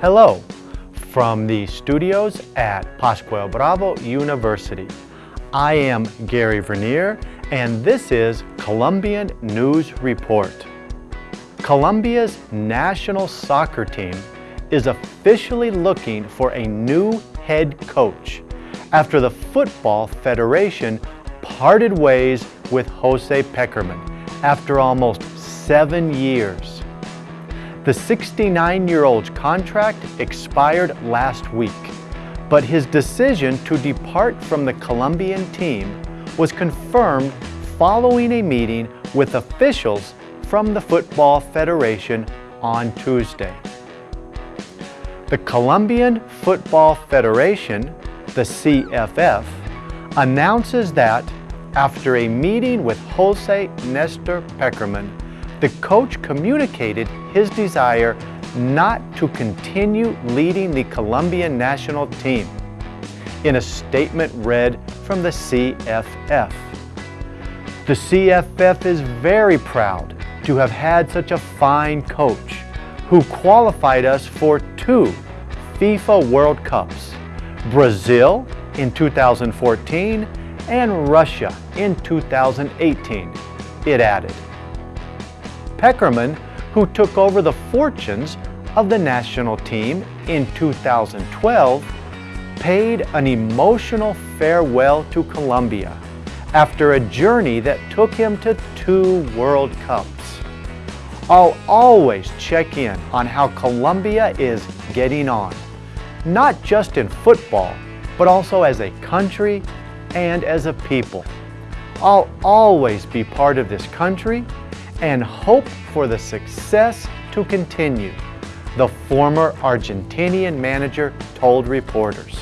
Hello from the studios at Pascual Bravo University. I am Gary Vernier and this is Colombian News Report. Colombia's national soccer team is officially looking for a new head coach after the Football Federation parted ways with Jose Pekerman after almost seven years. The 69-year-old's contract expired last week, but his decision to depart from the Colombian team was confirmed following a meeting with officials from the Football Federation on Tuesday. The Colombian Football Federation, the CFF, announces that after a meeting with Jose Nestor Pekerman, the coach communicated his desire not to continue leading the Colombian national team in a statement read from the CFF. The CFF is very proud to have had such a fine coach who qualified us for two FIFA World Cups, Brazil in 2014 and Russia in 2018, it added. Pekerman, who took over the fortunes of the national team in 2012, paid an emotional farewell to Colombia after a journey that took him to two World Cups. I'll always check in on how Colombia is getting on, not just in football, but also as a country and as a people. I'll always be part of this country and hope for the success to continue, the former Argentinian manager told reporters.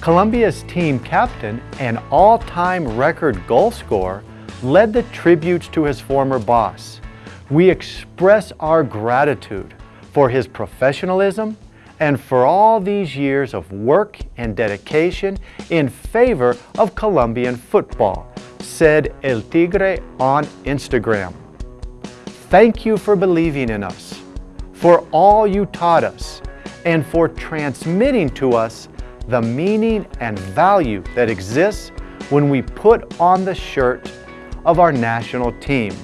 Colombia's team captain and all-time record goal scorer led the tributes to his former boss. We express our gratitude for his professionalism and for all these years of work and dedication in favor of Colombian football, said El Tigre on Instagram. Thank you for believing in us, for all you taught us, and for transmitting to us the meaning and value that exists when we put on the shirt of our national team,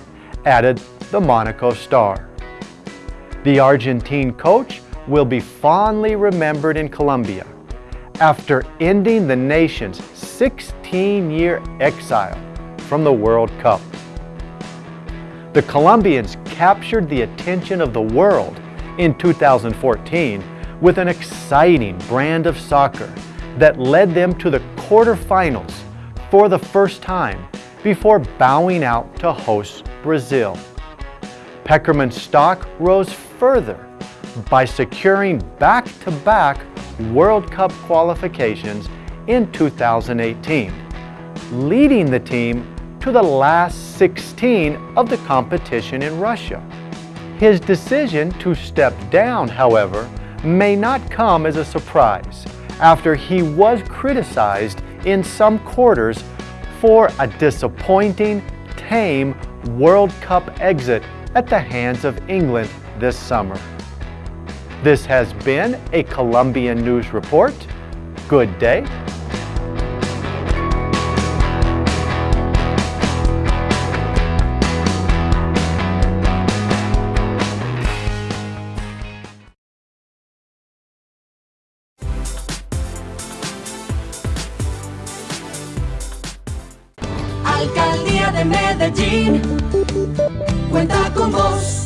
added the Monaco Star. The Argentine coach will be fondly remembered in Colombia after ending the nation's 16-year exile from the World Cup. The Colombians captured the attention of the world in 2014 with an exciting brand of soccer that led them to the quarterfinals for the first time before bowing out to host Brazil. Pekerman's stock rose further by securing back-to-back -back World Cup qualifications in 2018, leading the team to the last 16 of the competition in Russia. His decision to step down, however, may not come as a surprise after he was criticized in some quarters for a disappointing, tame World Cup exit at the hands of England this summer. This has been a Colombian News Report. Good day. Alcaldía de Medellín cuenta con vos.